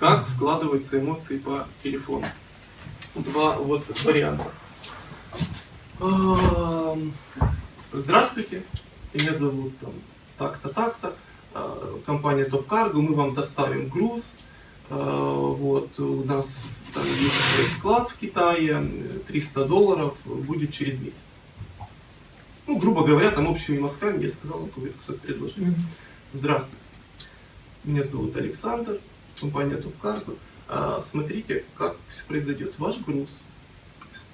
как вкладываются эмоции по телефону. Два вот варианта. Здравствуйте, меня зовут там, так-то, так-то, а, компания Топ Карго, мы вам доставим груз, А, вот, у нас там есть склад в Китае, 300 долларов, будет через месяц. Ну, грубо говоря, там общими мазками я сказал, какое кусок предложения. Здравствуйте, меня зовут Александр, компания Топ Карго. А, Смотрите, как все произойдет. Ваш груз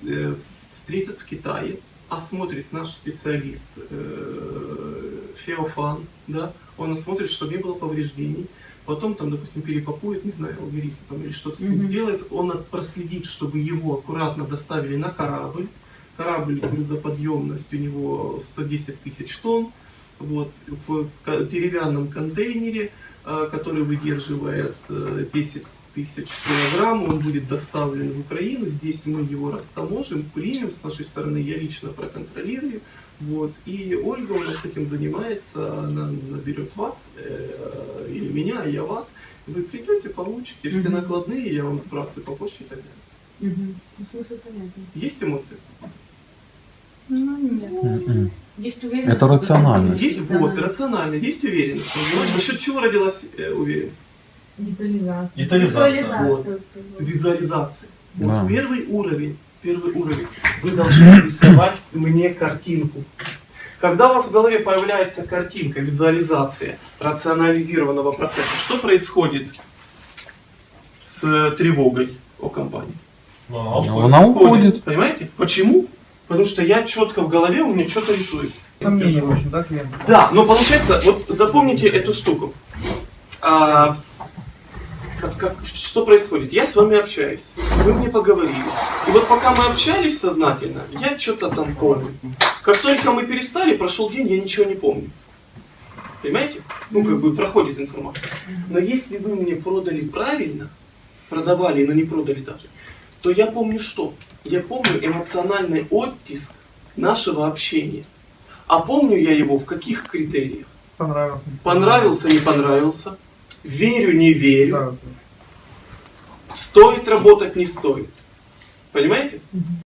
э, встретят в Китае, осмотрит наш специалист э, Феофан, да, он осмотрит, чтобы не было повреждений, потом там, допустим, перепакует, не знаю, алгоритм там или что-то с ним Мгм. сделает, он проследит, чтобы его аккуратно доставили на корабль, корабль, грузоподъемность у него 110 тысяч тонн, вот, в деревянном контейнере, который выдерживает э, 10 тысяч килограмм, он будет доставлен в Украину, здесь мы его растаможим, примем. С нашей стороны, я лично проконтролирую, вот, и Ольга у нас этим занимается, она наберет вас, э, или меня, а я вас, вы придете, получите все накладные, я вам сбрасываю по почте и так далее. Ну, смысл понятен. Есть эмоции? Ну, нет. Есть уверенность. Это рациональность. Есть, вот, рационально, есть уверенность. понимаешь? За счет чего родилась э, уверенность? Детализация. Детализация. Визуализацию. Визуализация. Вот Да. первый уровень, первый уровень. Вы должны рисовать мне картинку. Когда у вас в голове появляется картинка, визуализация рационализированного процесса, что происходит с тревогой о компании? Ну, она Ну, уходит. Она уходит. Понимаете? Почему? Потому что я четко в голове, у меня что-то рисуется. Сомнения, в общем, да, клиента? Да, но получается, вот запомните эту штуку. А, как- как- что происходит? Я с вами общаюсь, вы мне поговорили. И вот пока мы общались сознательно, я что-то там помню. Как только мы перестали, прошел день, я ничего не помню. Понимаете? Ну, как бы проходит информация. Но если вы мне продали правильно, продавали, но не продали даже, то я помню что? Я помню эмоциональный оттиск нашего общения. А помню я его в каких критериях? Понравился. Понравился, не понравился, верю, не верю, Да, да. стоит работать, не стоит. Понимаете? Мгм.